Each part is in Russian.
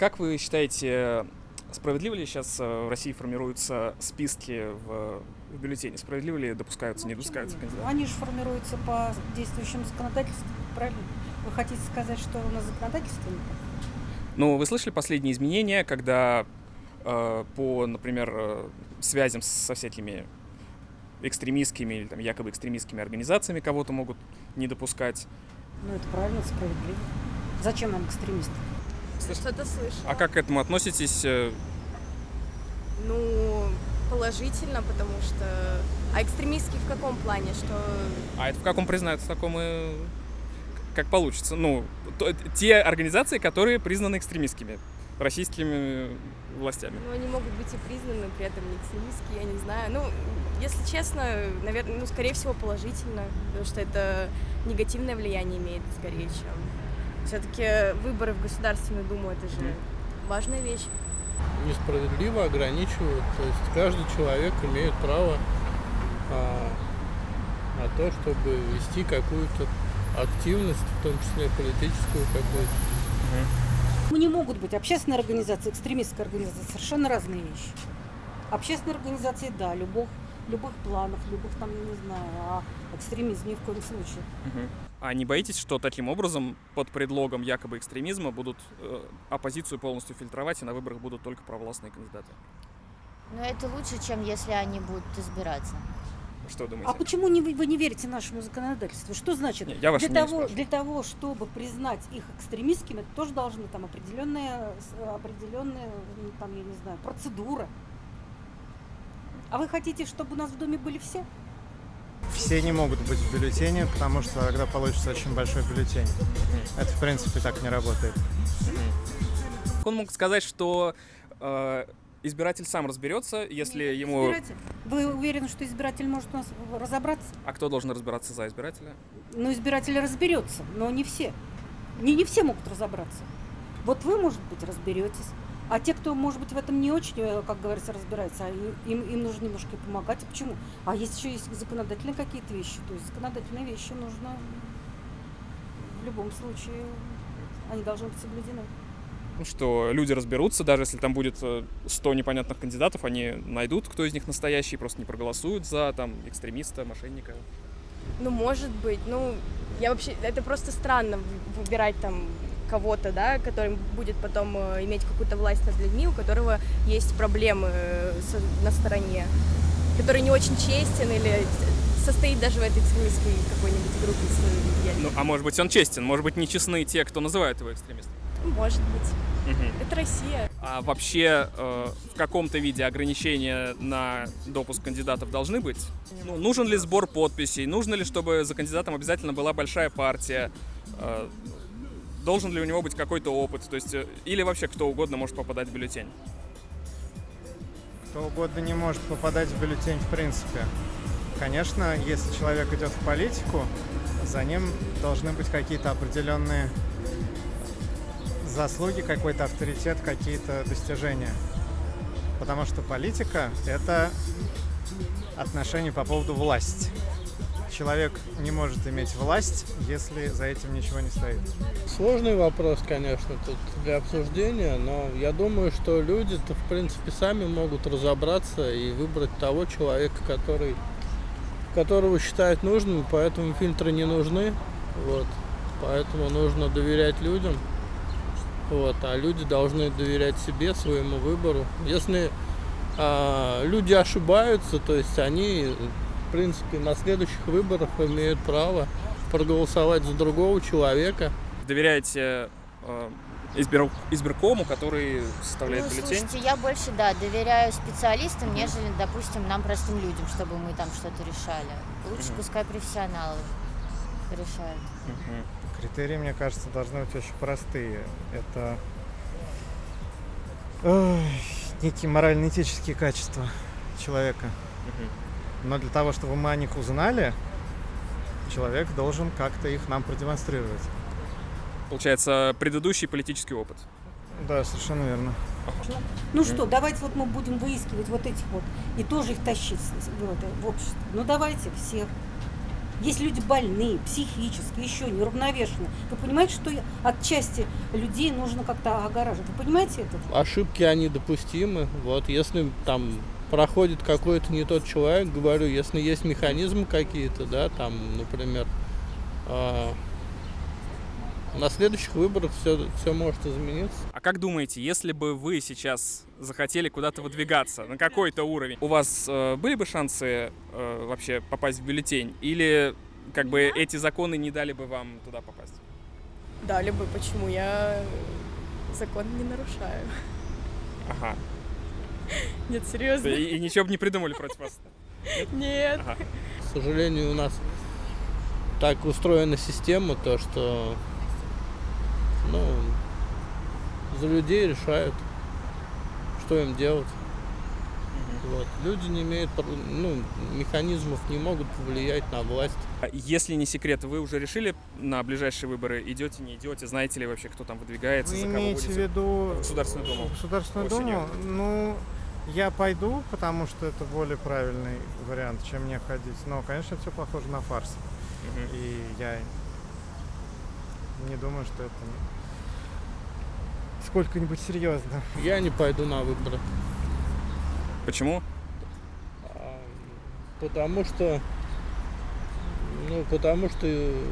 Как вы считаете, справедливо ли сейчас в России формируются списки в, в бюллетене? Справедливо ли допускаются, Ну, не допускаются кандидаты? Они же формируются по действующему законодательству, правильно? Вы хотите сказать, что у нас законодательство не так? Ну, вы слышали последние изменения, когда э, по, например, э, связям со всякими экстремистскими или там якобы экстремистскими организациями кого-то могут не допускать? Ну, это правильно, справедливо. Зачем нам экстремисты? Что-то слышала. А как к этому относитесь? э, Ну, положительно, потому что... А экстремистский в каком плане? Что... А это в каком признают, в таком и как получится. Ну, то- те организации, которые признаны экстремистскими российскими властями. Ну, они могут быть и признаны, при этом не экстремистские, я не знаю. Ну, если честно, наверное, ну, скорее всего, положительно, потому что это негативное влияние имеет, скорее, чем... Все-таки выборы в Государственную Думу — это же важная вещь. несправедливо ограничивают. То есть каждый человек имеет право а, на то, чтобы вести какую-то активность, в том числе политическую какую-то. Ну, не могут быть общественная организация, экстремистская организация. Совершенно разные вещи. Общественные организации, да, любых, любых планов, любых там, я не знаю, а экстремизм ни в коем случае. А не боитесь, что таким образом, под предлогом якобы экстремизма, будут э, оппозицию полностью фильтровать, и на выборах будут только провластные кандидаты? Но это лучше, чем если они будут избираться. Что думаете? А почему не, вы не верите нашему законодательству? Что значит? Не, я для, того, для того, чтобы признать их экстремистскими, это тоже должны там определенная ну, там, я не знаю, процедура. А вы хотите, чтобы у нас в доме были все? Все не могут быть в бюллетене, потому что тогда получится очень большой бюллетень. Это, в принципе, так не работает. Он мог сказать, что э, избиратель сам разберется, если ему... Избиратель. Вы уверены, что избиратель может у нас разобраться? А кто должен разбираться за избирателя? Ну, избиратель разберется, но не все. Не, не все могут разобраться. Вот вы, может быть, разберетесь. А те, кто, может быть, в этом не очень, э, как говорится, разбирается, а им, им нужно немножко помогать. А Почему? А есть еще есть законодательные какие-то вещи. То есть законодательные вещи нужно в любом случае, они должны быть соблюдены. Ну, Что люди разберутся, даже если там будет э, 100 непонятных кандидатов, они найдут, кто из них настоящий, просто не проголосуют за там экстремиста, мошенника. Ну, может быть. Ну, я вообще... Это просто странно выбирать там кого-то, да, который будет потом э, иметь какую-то власть над людьми, у которого есть проблемы э, на стороне, который не очень честен или состоит даже в этой экстремистской какой-нибудь группе Ну, а может быть, он честен, может быть, нечестны те, кто называет его экстремистом. Может быть. Это Россия. А вообще э, в каком-то виде ограничения на допуск кандидатов должны быть? Ну, нужен ли сбор подписей? Нужно ли, чтобы за кандидатом обязательно была большая партия? Э, должен ли у него быть какой-то опыт? То есть, э, или вообще кто угодно может попадать в бюллетень? Кто угодно не может попадать в бюллетень в принципе. Конечно, если человек идет в политику, за ним должны быть какие-то определенные заслуги, какой-то авторитет, какие-то достижения. Потому что политика — это отношение по поводу власти. Человек не может иметь власть, если за этим ничего не стоит. Сложный вопрос, конечно, тут для обсуждения, но я думаю, что люди-то, в принципе, сами могут разобраться и выбрать того человека, который, которого считают нужным, поэтому фильтры не нужны. Вот. Поэтому нужно доверять людям. Вот, а люди должны доверять себе, своему выбору. Если а, люди ошибаются, то есть они, в принципе, на следующих выборах имеют право проголосовать за другого человека. Доверяете э, избир- избиркому, который составляет ну, бюллетень? слушайте, я больше, да, доверяю специалистам, нежели, допустим, нам, простым людям, чтобы мы там что-то решали. Лучше Мгм. пускай профессионалы решают. Мгм. Критерии, мне кажется, должны быть очень простые. Это ой, некие морально-этические качества человека. Мгм. Но для того, чтобы мы о них узнали, человек должен как-то их нам продемонстрировать. Получается, предыдущий политический опыт. Да, совершенно верно. Ну что, давайте вот мы будем выискивать вот этих вот и тоже их тащить в, это, в общество. Ну давайте всех. Есть люди больные, психически, еще неуравновешенные. Вы понимаете, что от части людей нужно как-то огораживать? Вы понимаете это? Ошибки, они допустимы. Вот, если там проходит какой-то не тот человек, говорю, если есть механизмы какие-то, да, там, например, а, на следующих выборах все, все может измениться. А как думаете, если бы вы сейчас захотели куда-то выдвигаться на какой-то уровень, у вас э, были бы шансы э, вообще попасть в бюллетень? Или как бы эти законы не дали бы вам туда попасть? Дали бы, почему я закон не нарушаю. Ага. Нет, серьезно? И, и ничего бы не придумали против вас? Нет. Ага. К сожалению, у нас так устроена система, то что ну, за людей решают, что им делать. Вот. Люди не имеют, ну, механизмов не могут повлиять на власть. А Если не секрет, вы уже решили на ближайшие выборы, идете, не идете, знаете ли вообще, кто там выдвигается, Вы за кого имеете в виду Государственную Думу. Государственную Осенью. Думу? Ну, я пойду, потому что это более правильный вариант, чем не ходить. Но, конечно, все похоже на фарс. Мгм. И я не думаю, что это сколько-нибудь серьезно. Я не пойду на выборы. Почему? А, Потому что, ну, потому что э,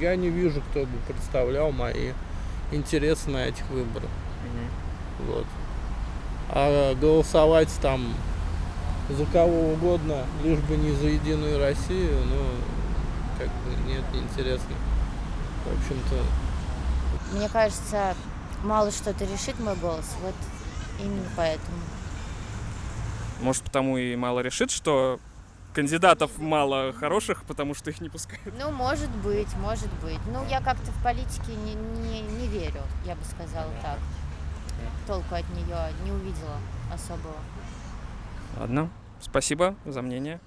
я не вижу, кто бы представлял мои интересы на этих выборах. Мгм. Вот. А голосовать там за кого угодно, лишь бы не за Единую Россию, ну, как бы нет, неинтересно. В общем-то, Мне кажется, мало что-то решит мой голос. Вот именно поэтому. Может, потому и мало решит, что кандидатов мало хороших, потому что их не пускают. Ну, может быть, может быть. Ну, я как-то в политике не, не, не верю, я бы сказала так. Толку от нее не увидела особого. Ладно, спасибо за мнение.